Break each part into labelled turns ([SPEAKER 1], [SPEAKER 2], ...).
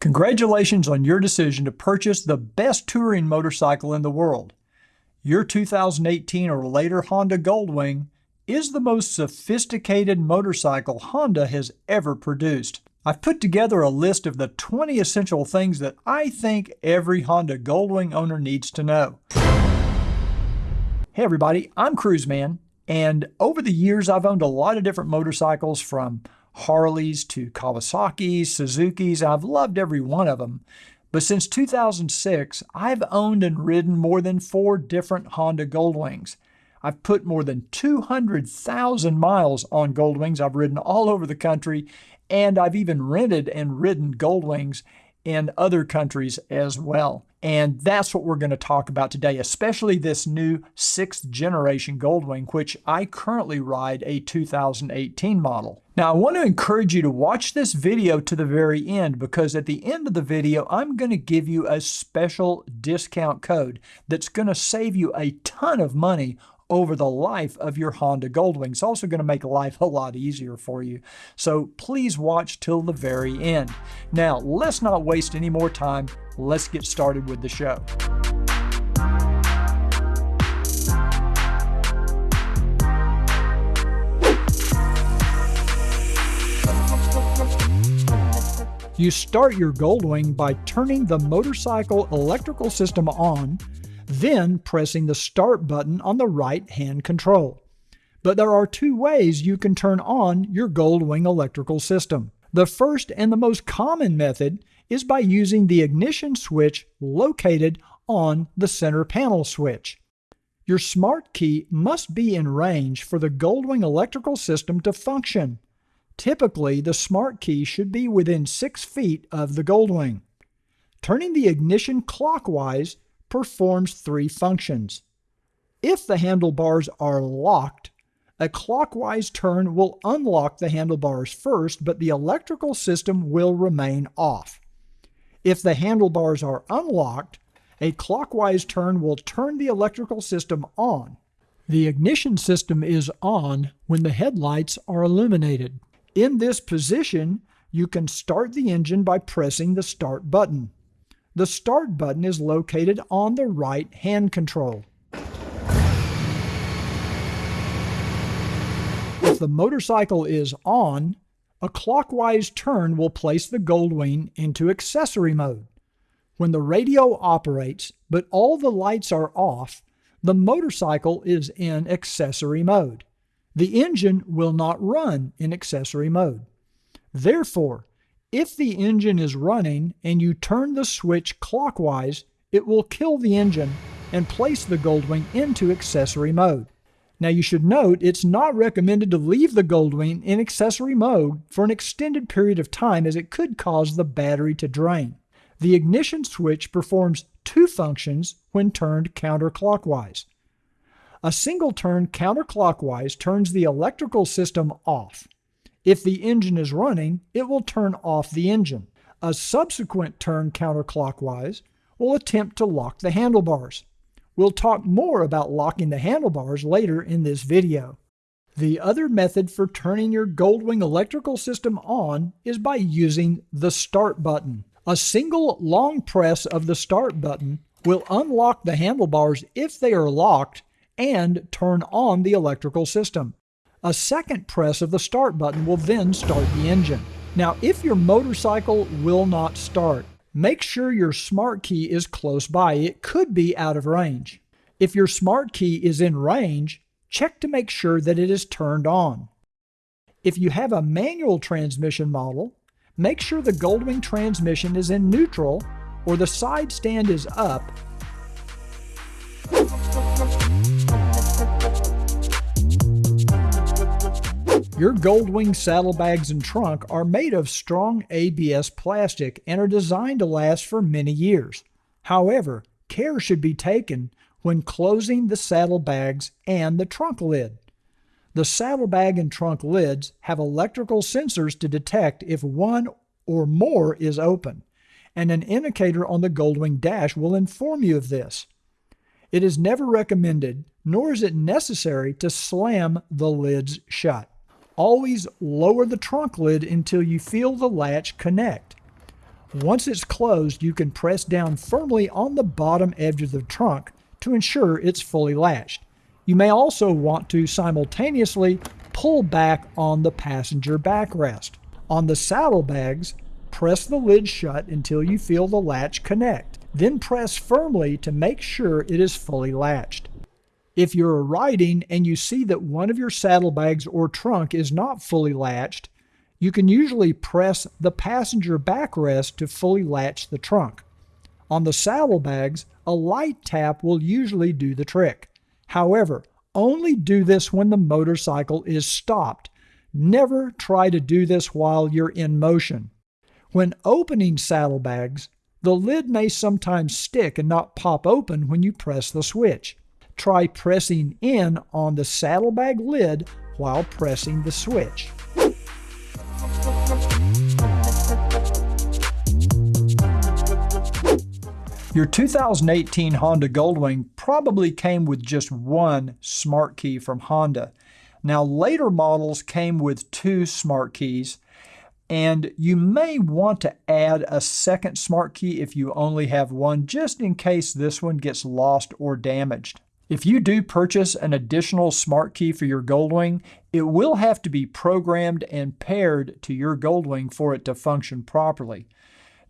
[SPEAKER 1] Congratulations on your decision to purchase the best touring motorcycle in the world. Your 2018 or later Honda Goldwing is the most sophisticated motorcycle Honda has ever produced. I've put together a list of the 20 essential things that I think every Honda Goldwing owner needs to know. Hey everybody, I'm Cruiseman, and over the years I've owned a lot of different motorcycles from Harleys to Kawasaki's, Suzuki's. I've loved every one of them. But since 2006, I've owned and ridden more than four different Honda Goldwings. I've put more than 200,000 miles on Goldwings. I've ridden all over the country, and I've even rented and ridden Goldwings in other countries as well. And that's what we're going to talk about today, especially this new sixth generation Goldwing, which I currently ride a 2018 model. Now, I want to encourage you to watch this video to the very end because at the end of the video, I'm going to give you a special discount code that's going to save you a ton of money over the life of your Honda Goldwing. It's also going to make life a lot easier for you. So please watch till the very end. Now, let's not waste any more time. Let's get started with the show. You start your Goldwing by turning the motorcycle electrical system on then pressing the start button on the right hand control. But there are two ways you can turn on your Goldwing electrical system. The first and the most common method is by using the ignition switch located on the center panel switch. Your smart key must be in range for the Goldwing electrical system to function. Typically, the smart key should be within 6 feet of the Goldwing. Turning the ignition clockwise performs three functions. If the handlebars are locked, a clockwise turn will unlock the handlebars first, but the electrical system will remain off. If the handlebars are unlocked, a clockwise turn will turn the electrical system on. The ignition system is on when the headlights are illuminated. In this position, you can start the engine by pressing the start button. The Start button is located on the right hand control. If the motorcycle is on, a clockwise turn will place the Goldwing into accessory mode. When the radio operates, but all the lights are off, the motorcycle is in accessory mode. The engine will not run in accessory mode. Therefore, if the engine is running and you turn the switch clockwise, it will kill the engine and place the Goldwing into accessory mode. Now you should note it's not recommended to leave the Goldwing in accessory mode for an extended period of time as it could cause the battery to drain. The ignition switch performs two functions when turned counterclockwise. A single turn counterclockwise turns the electrical system off. If the engine is running, it will turn off the engine. A subsequent turn counterclockwise will attempt to lock the handlebars. We'll talk more about locking the handlebars later in this video. The other method for turning your Goldwing electrical system on is by using the Start button. A single long press of the Start button will unlock the handlebars if they are locked and turn on the electrical system. A second press of the start button will then start the engine. Now, if your motorcycle will not start, make sure your smart key is close by. It could be out of range. If your smart key is in range, check to make sure that it is turned on. If you have a manual transmission model, make sure the Goldwing transmission is in neutral or the side stand is up Your Goldwing saddlebags and trunk are made of strong ABS plastic and are designed to last for many years. However, care should be taken when closing the saddlebags and the trunk lid. The saddlebag and trunk lids have electrical sensors to detect if one or more is open, and an indicator on the Goldwing dash will inform you of this. It is never recommended, nor is it necessary, to slam the lids shut. Always lower the trunk lid until you feel the latch connect. Once it's closed, you can press down firmly on the bottom edge of the trunk to ensure it's fully latched. You may also want to simultaneously pull back on the passenger backrest. On the saddlebags, press the lid shut until you feel the latch connect. Then press firmly to make sure it is fully latched. If you're riding and you see that one of your saddlebags or trunk is not fully latched, you can usually press the passenger backrest to fully latch the trunk. On the saddlebags, a light tap will usually do the trick. However, only do this when the motorcycle is stopped. Never try to do this while you're in motion. When opening saddlebags, the lid may sometimes stick and not pop open when you press the switch. Try pressing in on the saddlebag lid while pressing the switch. Your 2018 Honda Goldwing probably came with just one smart key from Honda. Now, later models came with two smart keys, and you may want to add a second smart key if you only have one, just in case this one gets lost or damaged. If you do purchase an additional smart key for your Goldwing, it will have to be programmed and paired to your Goldwing for it to function properly.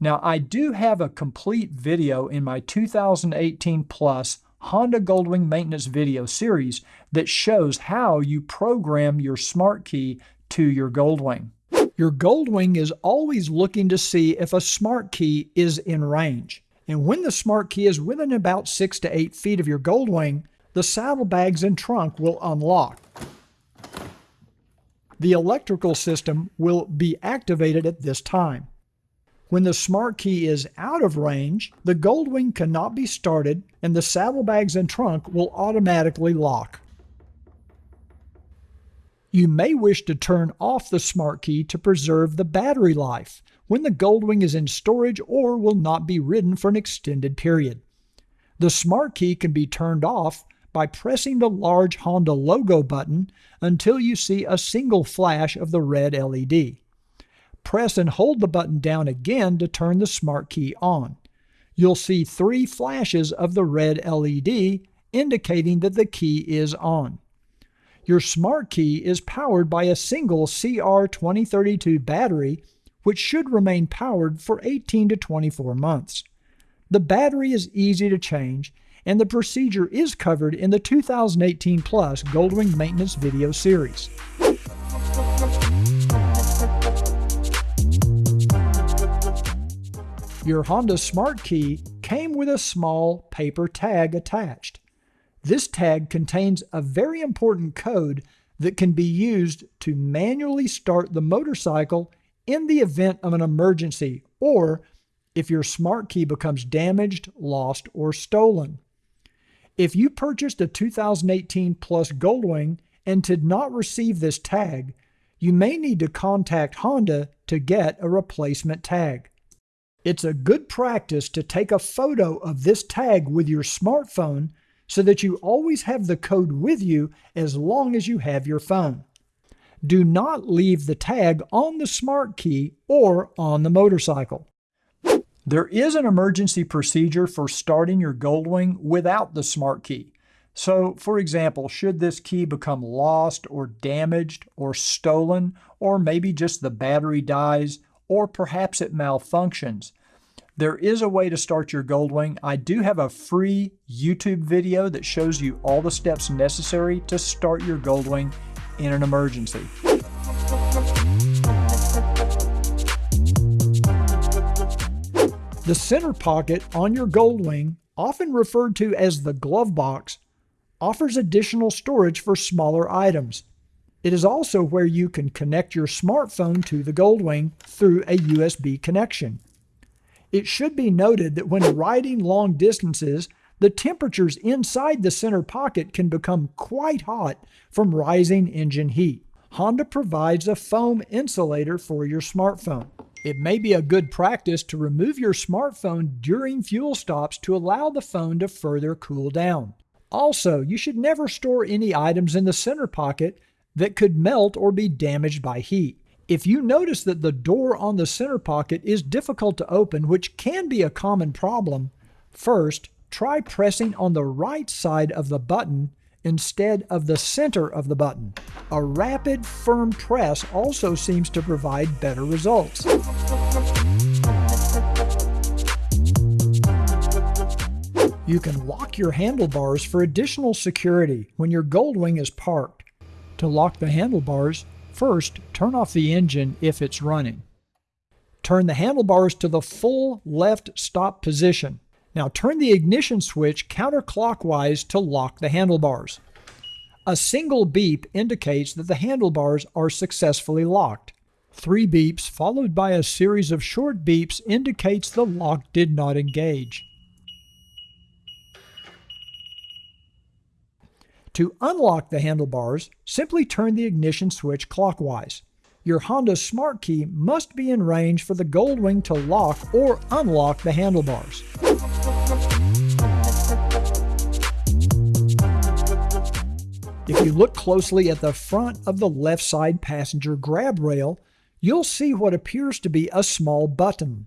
[SPEAKER 1] Now, I do have a complete video in my 2018 Plus Honda Goldwing maintenance video series that shows how you program your smart key to your Goldwing. Your Goldwing is always looking to see if a smart key is in range. And when the smart key is within about 6 to 8 feet of your Goldwing, the saddlebags and trunk will unlock. The electrical system will be activated at this time. When the smart key is out of range, the Goldwing cannot be started and the saddlebags and trunk will automatically lock. You may wish to turn off the smart key to preserve the battery life when the Goldwing is in storage or will not be ridden for an extended period. The smart key can be turned off by pressing the large Honda logo button until you see a single flash of the red LED. Press and hold the button down again to turn the smart key on. You'll see three flashes of the red LED indicating that the key is on. Your smart key is powered by a single CR2032 battery, which should remain powered for 18 to 24 months. The battery is easy to change, and the procedure is covered in the 2018 Plus Goldwing Maintenance video series. Your Honda Smart Key came with a small paper tag attached. This tag contains a very important code that can be used to manually start the motorcycle in the event of an emergency or if your smart key becomes damaged, lost, or stolen. If you purchased a 2018 Plus Goldwing and did not receive this tag, you may need to contact Honda to get a replacement tag. It's a good practice to take a photo of this tag with your smartphone so that you always have the code with you as long as you have your phone. Do not leave the tag on the smart key or on the motorcycle. There is an emergency procedure for starting your Goldwing without the smart key. So, for example, should this key become lost or damaged or stolen, or maybe just the battery dies, or perhaps it malfunctions, there is a way to start your Goldwing. I do have a free YouTube video that shows you all the steps necessary to start your Goldwing in an emergency. The center pocket on your Goldwing, often referred to as the glove box, offers additional storage for smaller items. It is also where you can connect your smartphone to the Goldwing through a USB connection. It should be noted that when riding long distances, the temperatures inside the center pocket can become quite hot from rising engine heat. Honda provides a foam insulator for your smartphone. It may be a good practice to remove your smartphone during fuel stops to allow the phone to further cool down. Also, you should never store any items in the center pocket that could melt or be damaged by heat. If you notice that the door on the center pocket is difficult to open, which can be a common problem, first try pressing on the right side of the button instead of the center of the button. A rapid, firm press also seems to provide better results. You can lock your handlebars for additional security when your Goldwing is parked. To lock the handlebars, first turn off the engine if it's running. Turn the handlebars to the full left stop position. Now turn the ignition switch counterclockwise to lock the handlebars. A single beep indicates that the handlebars are successfully locked. Three beeps followed by a series of short beeps indicates the lock did not engage. To unlock the handlebars, simply turn the ignition switch clockwise. Your Honda Smart Key must be in range for the Goldwing to lock or unlock the handlebars. If you look closely at the front of the left side passenger grab rail, you'll see what appears to be a small button.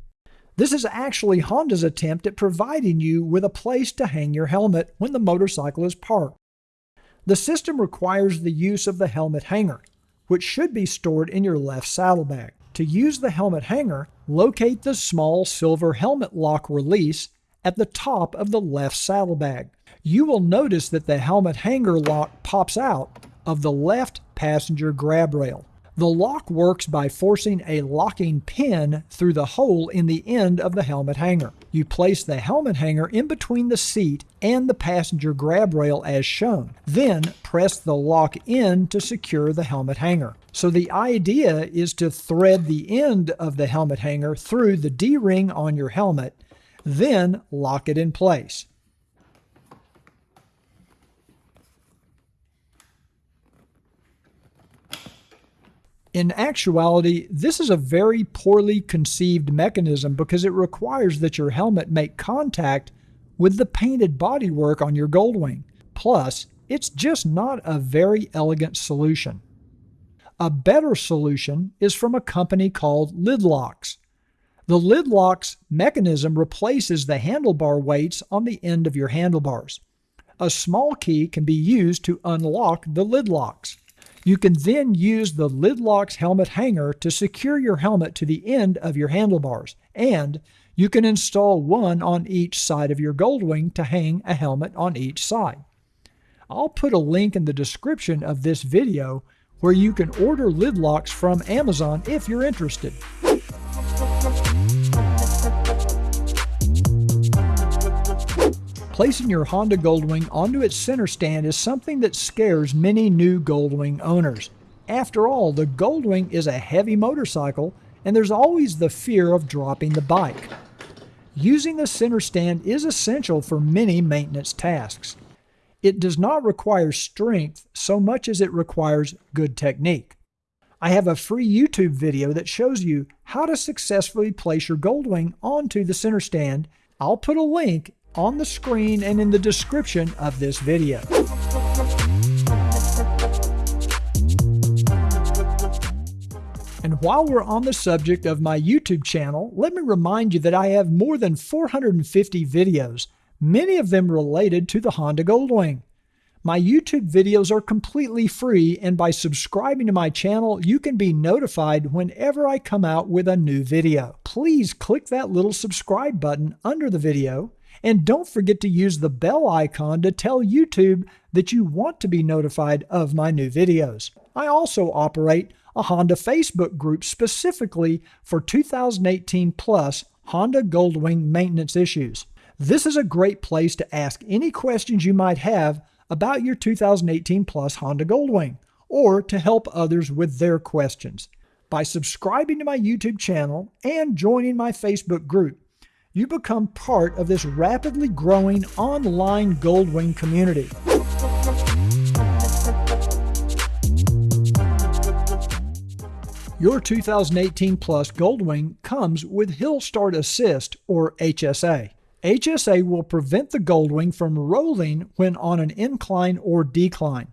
[SPEAKER 1] This is actually Honda's attempt at providing you with a place to hang your helmet when the motorcycle is parked. The system requires the use of the helmet hanger, which should be stored in your left saddlebag. To use the helmet hanger, locate the small silver helmet lock release at the top of the left saddlebag. You will notice that the helmet hanger lock pops out of the left passenger grab rail. The lock works by forcing a locking pin through the hole in the end of the helmet hanger. You place the helmet hanger in between the seat and the passenger grab rail as shown. Then press the lock in to secure the helmet hanger. So the idea is to thread the end of the helmet hanger through the D-ring on your helmet, then lock it in place. In actuality, this is a very poorly conceived mechanism because it requires that your helmet make contact with the painted bodywork on your Goldwing. Plus, it's just not a very elegant solution. A better solution is from a company called Lidlocks. The Lidlocks mechanism replaces the handlebar weights on the end of your handlebars. A small key can be used to unlock the lid locks. You can then use the Lidlocks helmet hanger to secure your helmet to the end of your handlebars, and you can install one on each side of your Goldwing to hang a helmet on each side. I'll put a link in the description of this video where you can order Lidlocks from Amazon if you're interested. Placing your Honda Goldwing onto its center stand is something that scares many new Goldwing owners. After all, the Goldwing is a heavy motorcycle and there's always the fear of dropping the bike. Using the center stand is essential for many maintenance tasks. It does not require strength so much as it requires good technique. I have a free YouTube video that shows you how to successfully place your Goldwing onto the center stand. I'll put a link on the screen and in the description of this video. And while we're on the subject of my YouTube channel, let me remind you that I have more than 450 videos, many of them related to the Honda Goldwing. My YouTube videos are completely free, and by subscribing to my channel, you can be notified whenever I come out with a new video. Please click that little subscribe button under the video and don't forget to use the bell icon to tell YouTube that you want to be notified of my new videos. I also operate a Honda Facebook group specifically for 2018 plus Honda Goldwing maintenance issues. This is a great place to ask any questions you might have about your 2018 plus Honda Goldwing or to help others with their questions. By subscribing to my YouTube channel and joining my Facebook group, you become part of this rapidly growing online Goldwing community. Your 2018 Plus Goldwing comes with Hill Start Assist or HSA. HSA will prevent the Goldwing from rolling when on an incline or decline,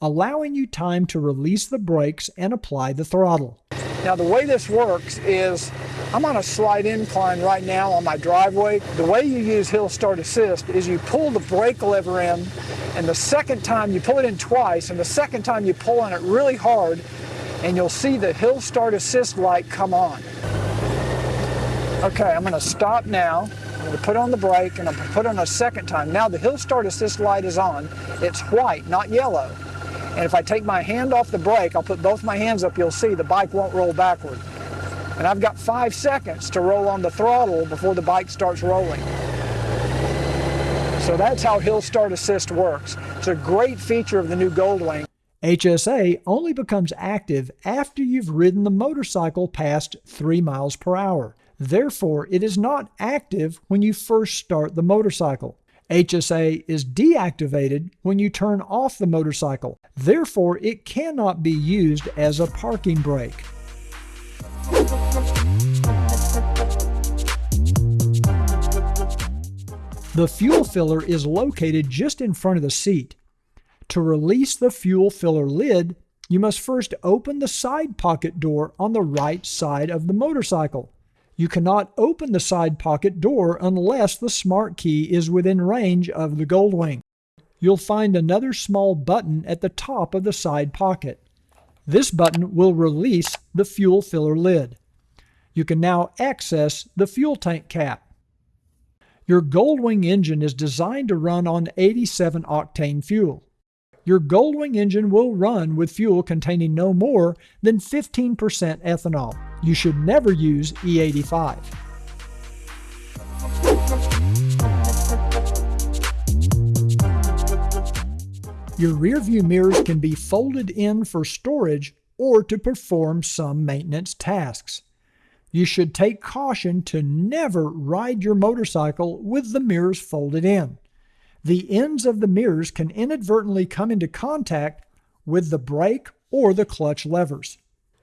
[SPEAKER 1] allowing you time to release the brakes and apply the throttle. Now the way this works is I'm on a slight incline right now on my driveway. The way you use Hill Start Assist is you pull the brake lever in and the second time you pull it in twice and the second time you pull on it really hard and you'll see the Hill Start Assist light come on. Okay, I'm gonna stop now. I'm gonna put on the brake and I'm gonna put on a second time. Now the Hill Start Assist light is on. It's white, not yellow. And if I take my hand off the brake, I'll put both my hands up, you'll see the bike won't roll backward. And I've got five seconds to roll on the throttle before the bike starts rolling. So that's how Hill Start Assist works. It's a great feature of the new Goldwing. HSA only becomes active after you've ridden the motorcycle past 3 miles per hour. Therefore, it is not active when you first start the motorcycle. HSA is deactivated when you turn off the motorcycle. Therefore, it cannot be used as a parking brake. The fuel filler is located just in front of the seat. To release the fuel filler lid, you must first open the side pocket door on the right side of the motorcycle. You cannot open the side pocket door unless the smart key is within range of the Goldwing. You'll find another small button at the top of the side pocket. This button will release the fuel filler lid. You can now access the fuel tank cap. Your Goldwing engine is designed to run on 87 octane fuel. Your Goldwing engine will run with fuel containing no more than 15% ethanol. You should never use E85. Your rearview mirrors can be folded in for storage or to perform some maintenance tasks. You should take caution to never ride your motorcycle with the mirrors folded in. The ends of the mirrors can inadvertently come into contact with the brake or the clutch levers.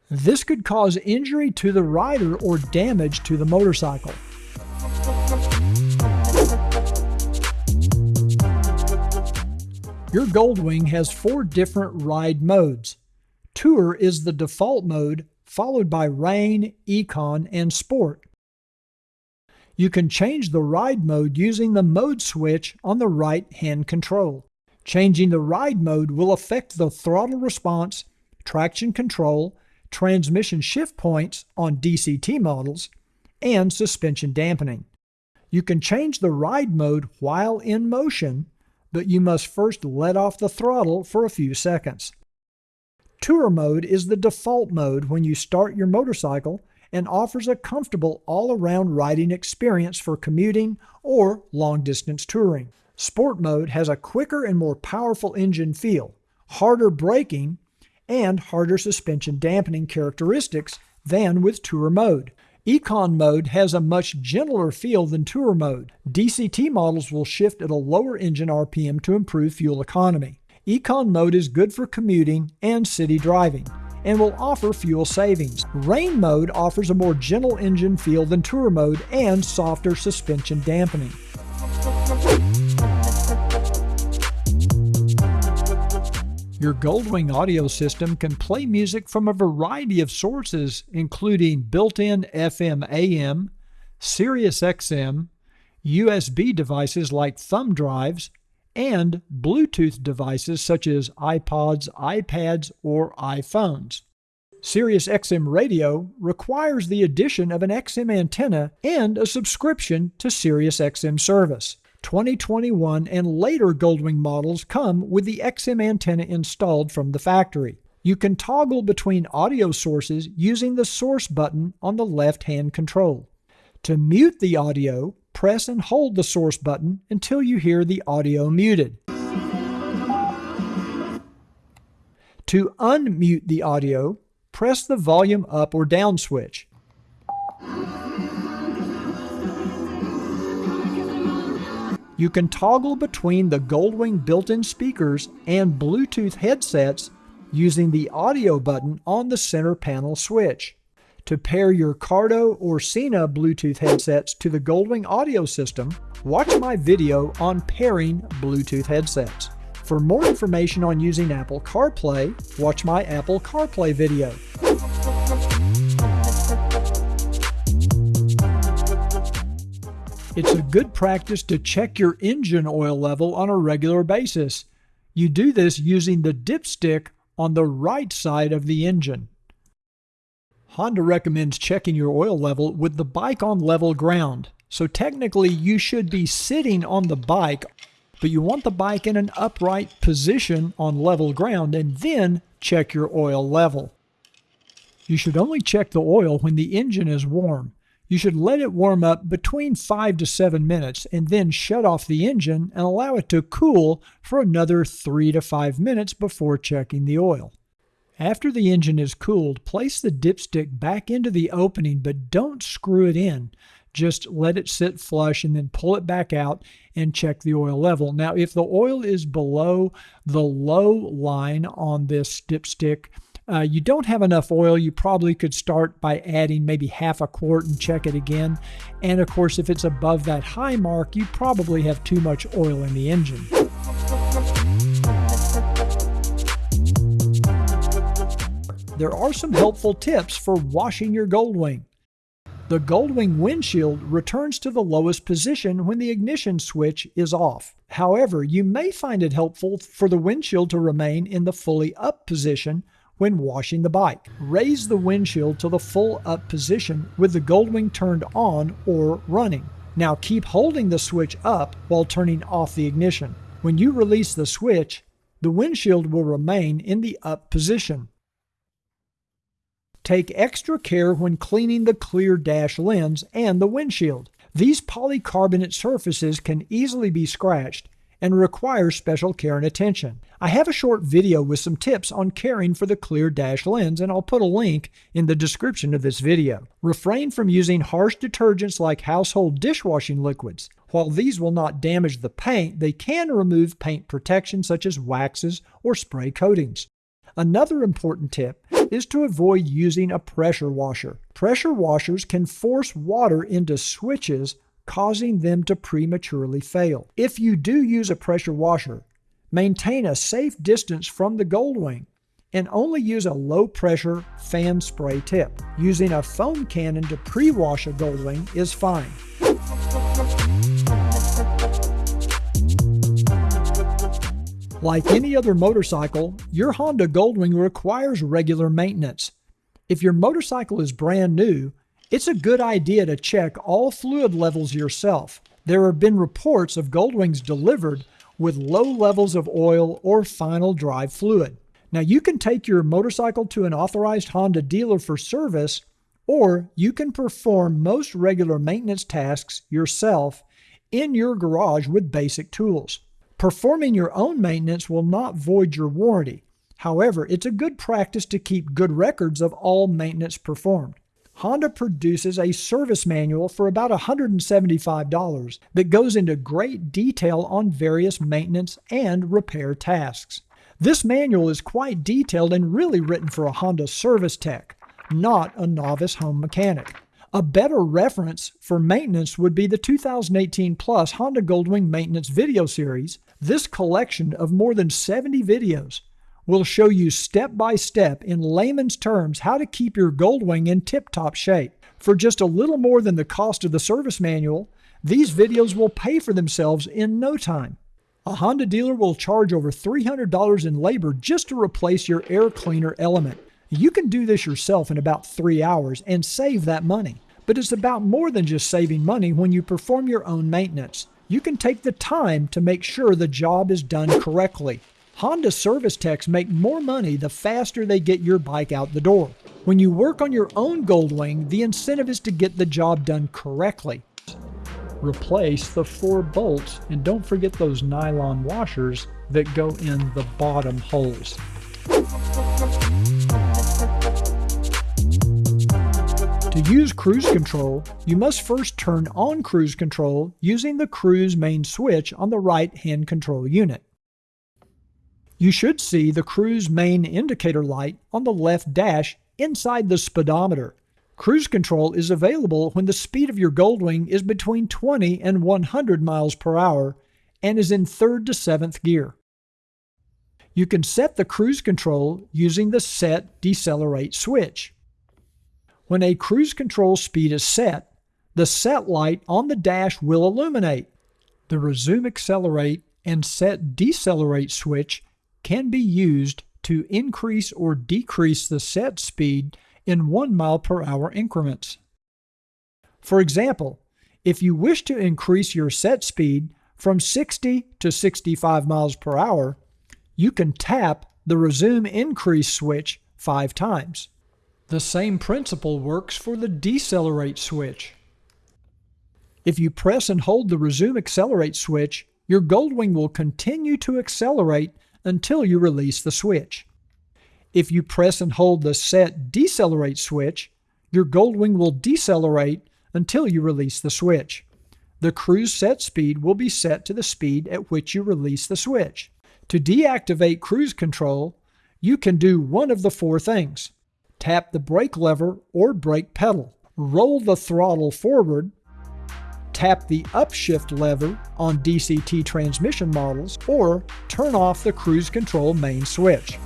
[SPEAKER 1] This could cause injury to the rider or damage to the motorcycle. Your Goldwing has four different ride modes. Tour is the default mode, followed by Rain, Econ, and Sport. You can change the ride mode using the mode switch on the right hand control. Changing the ride mode will affect the throttle response, traction control, transmission shift points on DCT models, and suspension dampening. You can change the ride mode while in motion, but you must first let off the throttle for a few seconds. Tour mode is the default mode when you start your motorcycle and offers a comfortable all-around riding experience for commuting or long-distance touring. Sport mode has a quicker and more powerful engine feel, harder braking, and harder suspension dampening characteristics than with Tour mode. Econ mode has a much gentler feel than Tour mode. DCT models will shift at a lower engine RPM to improve fuel economy. Econ mode is good for commuting and city driving and will offer fuel savings. Rain mode offers a more gentle engine feel than Tour mode and softer suspension dampening. Your Goldwing audio system can play music from a variety of sources, including built-in FM AM, Sirius XM, USB devices like thumb drives, and Bluetooth devices such as iPods, iPads, or iPhones. Sirius XM radio requires the addition of an XM antenna and a subscription to Sirius XM service. 2021 and later Goldwing models come with the XM antenna installed from the factory. You can toggle between audio sources using the source button on the left-hand control. To mute the audio, press and hold the source button until you hear the audio muted. To unmute the audio, press the volume up or down switch. You can toggle between the Goldwing built-in speakers and Bluetooth headsets using the audio button on the center panel switch to pair your Cardo or Sena Bluetooth headsets to the Goldwing audio system, watch my video on pairing Bluetooth headsets. For more information on using Apple CarPlay, watch my Apple CarPlay video. It's a good practice to check your engine oil level on a regular basis. You do this using the dipstick on the right side of the engine. Honda recommends checking your oil level with the bike on level ground. So technically you should be sitting on the bike, but you want the bike in an upright position on level ground and then check your oil level. You should only check the oil when the engine is warm. You should let it warm up between 5 to 7 minutes and then shut off the engine and allow it to cool for another 3 to 5 minutes before checking the oil. After the engine is cooled, place the dipstick back into the opening but don't screw it in. Just let it sit flush and then pull it back out and check the oil level. Now, if the oil is below the low line on this dipstick, uh, you don't have enough oil, you probably could start by adding maybe half a quart and check it again. And of course, if it's above that high mark, you probably have too much oil in the engine. There are some helpful tips for washing your Goldwing. The Goldwing windshield returns to the lowest position when the ignition switch is off. However, you may find it helpful for the windshield to remain in the fully up position when washing the bike. Raise the windshield to the full up position with the Goldwing turned on or running. Now keep holding the switch up while turning off the ignition. When you release the switch, the windshield will remain in the up position. Take extra care when cleaning the clear dash lens and the windshield. These polycarbonate surfaces can easily be scratched and require special care and attention. I have a short video with some tips on caring for the clear dash lens and I'll put a link in the description of this video. Refrain from using harsh detergents like household dishwashing liquids. While these will not damage the paint, they can remove paint protection such as waxes or spray coatings. Another important tip is to avoid using a pressure washer. Pressure washers can force water into switches causing them to prematurely fail. If you do use a pressure washer, maintain a safe distance from the Goldwing and only use a low pressure fan spray tip. Using a foam cannon to pre-wash a Goldwing is fine. Like any other motorcycle, your Honda Goldwing requires regular maintenance. If your motorcycle is brand new, it's a good idea to check all fluid levels yourself. There have been reports of Goldwings delivered with low levels of oil or final drive fluid. Now, you can take your motorcycle to an authorized Honda dealer for service, or you can perform most regular maintenance tasks yourself in your garage with basic tools. Performing your own maintenance will not void your warranty. However, it's a good practice to keep good records of all maintenance performed. Honda produces a service manual for about $175 that goes into great detail on various maintenance and repair tasks. This manual is quite detailed and really written for a Honda service tech, not a novice home mechanic. A better reference for maintenance would be the 2018 Plus Honda Goldwing Maintenance Video Series. This collection of more than 70 videos will show you step by step in layman's terms how to keep your Goldwing in tip top shape. For just a little more than the cost of the service manual, these videos will pay for themselves in no time. A Honda dealer will charge over $300 in labor just to replace your air cleaner element. You can do this yourself in about three hours and save that money. But it's about more than just saving money when you perform your own maintenance. You can take the time to make sure the job is done correctly. Honda service techs make more money the faster they get your bike out the door. When you work on your own Goldwing, the incentive is to get the job done correctly. Replace the four bolts and don't forget those nylon washers that go in the bottom holes. To use cruise control, you must first turn on cruise control using the cruise main switch on the right hand control unit. You should see the cruise main indicator light on the left dash inside the speedometer. Cruise control is available when the speed of your Goldwing is between 20 and 100 miles per hour and is in third to seventh gear. You can set the cruise control using the Set Decelerate switch. When a cruise control speed is set, the set light on the dash will illuminate. The resume accelerate and set decelerate switch can be used to increase or decrease the set speed in 1 mile per hour increments. For example, if you wish to increase your set speed from 60 to 65 miles per hour, you can tap the resume increase switch five times. The same principle works for the decelerate switch. If you press and hold the resume accelerate switch, your Goldwing will continue to accelerate until you release the switch. If you press and hold the set decelerate switch, your Goldwing will decelerate until you release the switch. The cruise set speed will be set to the speed at which you release the switch. To deactivate cruise control, you can do one of the four things. Tap the brake lever or brake pedal. Roll the throttle forward tap the upshift lever on DCT transmission models, or turn off the cruise control main switch.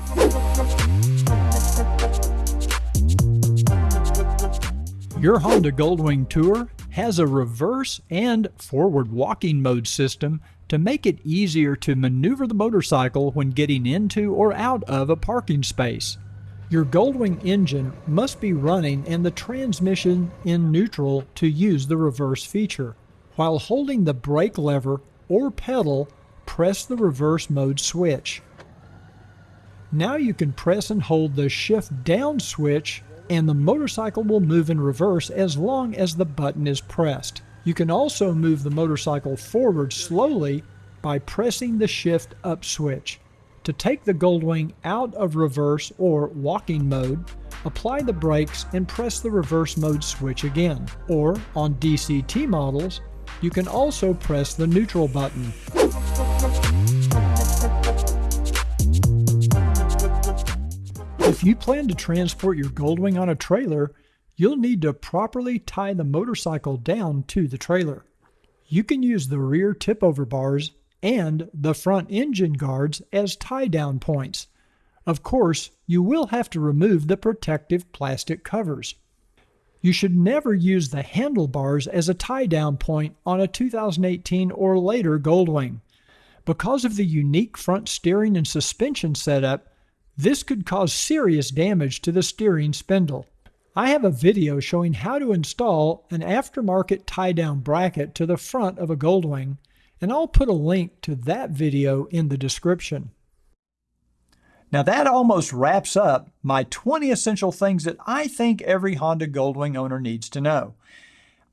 [SPEAKER 1] Your Honda Goldwing Tour has a reverse and forward walking mode system to make it easier to maneuver the motorcycle when getting into or out of a parking space. Your Goldwing engine must be running and the transmission in neutral to use the reverse feature. While holding the brake lever or pedal, press the reverse mode switch. Now you can press and hold the shift down switch and the motorcycle will move in reverse as long as the button is pressed. You can also move the motorcycle forward slowly by pressing the shift up switch. To take the Goldwing out of reverse or walking mode, apply the brakes and press the reverse mode switch again. Or, on DCT models, you can also press the neutral button. If you plan to transport your Goldwing on a trailer, you'll need to properly tie the motorcycle down to the trailer. You can use the rear tip-over bars and the front engine guards as tie-down points. Of course, you will have to remove the protective plastic covers. You should never use the handlebars as a tie-down point on a 2018 or later Goldwing. Because of the unique front steering and suspension setup, this could cause serious damage to the steering spindle. I have a video showing how to install an aftermarket tie-down bracket to the front of a Goldwing, and I'll put a link to that video in the description. Now that almost wraps up my 20 essential things that I think every Honda Goldwing owner needs to know.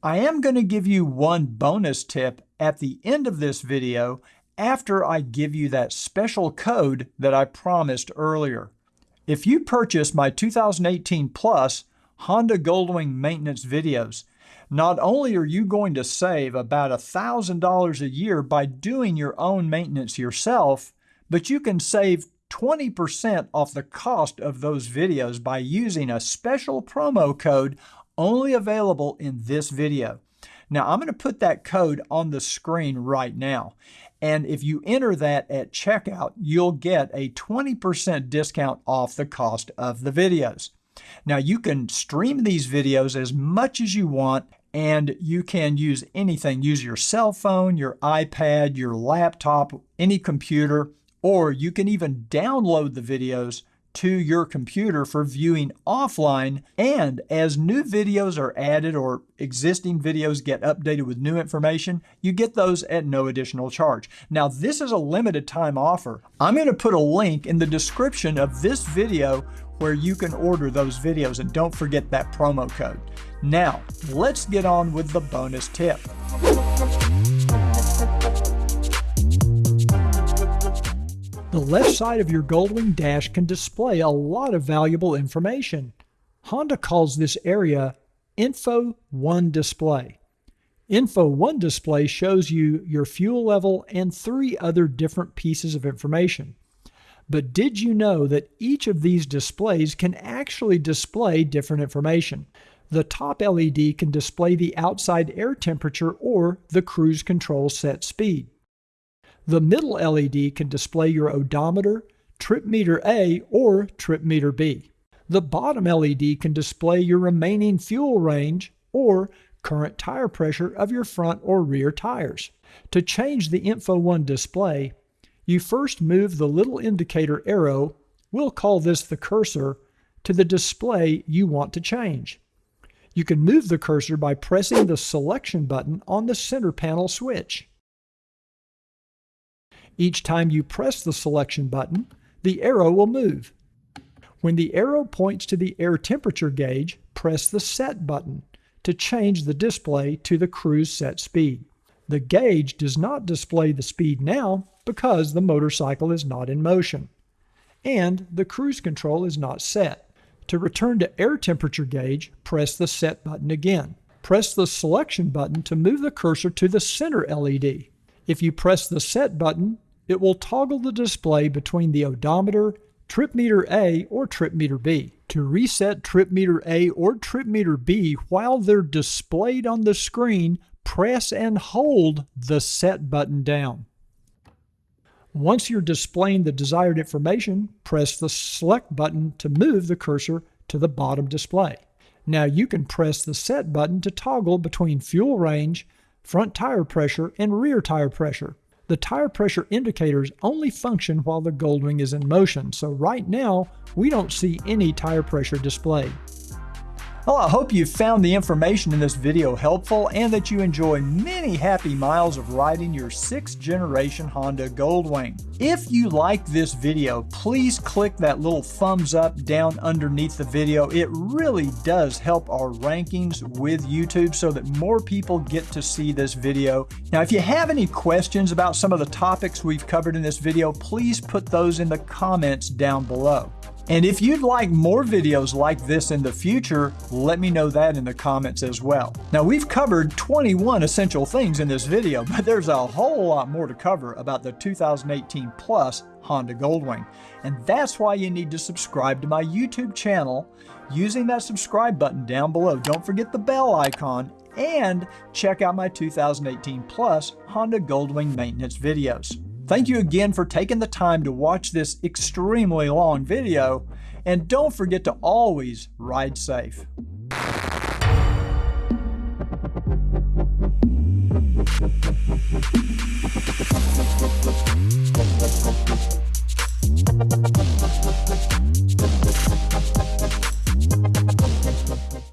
[SPEAKER 1] I am going to give you one bonus tip at the end of this video after I give you that special code that I promised earlier. If you purchase my 2018 Plus Honda Goldwing maintenance videos, not only are you going to save about $1,000 a year by doing your own maintenance yourself, but you can save 20% off the cost of those videos by using a special promo code only available in this video. Now I'm going to put that code on the screen right now. And if you enter that at checkout, you'll get a 20% discount off the cost of the videos. Now you can stream these videos as much as you want and you can use anything. Use your cell phone, your iPad, your laptop, any computer, or you can even download the videos to your computer for viewing offline. And as new videos are added or existing videos get updated with new information, you get those at no additional charge. Now, this is a limited time offer. I'm going to put a link in the description of this video where you can order those videos and don't forget that promo code. Now, let's get on with the bonus tip. The left side of your Goldwing dash can display a lot of valuable information. Honda calls this area Info 1 Display. Info 1 Display shows you your fuel level and three other different pieces of information. But did you know that each of these displays can actually display different information? The top LED can display the outside air temperature or the cruise control set speed. The middle LED can display your odometer, trip meter A, or trip meter B. The bottom LED can display your remaining fuel range or current tire pressure of your front or rear tires. To change the Info1 display, you first move the little indicator arrow, we'll call this the cursor, to the display you want to change. You can move the cursor by pressing the selection button on the center panel switch. Each time you press the selection button, the arrow will move. When the arrow points to the air temperature gauge, press the Set button to change the display to the cruise set speed. The gauge does not display the speed now because the motorcycle is not in motion. And the cruise control is not set. To return to air temperature gauge, press the Set button again. Press the Selection button to move the cursor to the center LED. If you press the Set button, it will toggle the display between the odometer, trip meter A, or trip meter B. To reset trip meter A or trip meter B while they're displayed on the screen, press and hold the Set button down. Once you're displaying the desired information, press the Select button to move the cursor to the bottom display. Now you can press the Set button to toggle between fuel range, front tire pressure, and rear tire pressure. The tire pressure indicators only function while the Goldwing is in motion, so right now we don't see any tire pressure displayed. Well, I hope you found the information in this video helpful and that you enjoy many happy miles of riding your 6th generation Honda Goldwing. If you like this video, please click that little thumbs up down underneath the video. It really does help our rankings with YouTube so that more people get to see this video. Now, if you have any questions about some of the topics we've covered in this video, please put those in the comments down below. And if you'd like more videos like this in the future, let me know that in the comments as well. Now we've covered 21 essential things in this video, but there's a whole lot more to cover about the 2018 Plus Honda Goldwing. And that's why you need to subscribe to my YouTube channel using that subscribe button down below. Don't forget the bell icon and check out my 2018 Plus Honda Goldwing maintenance videos. Thank you again for taking the time to watch this extremely long video, and don't forget to always ride safe.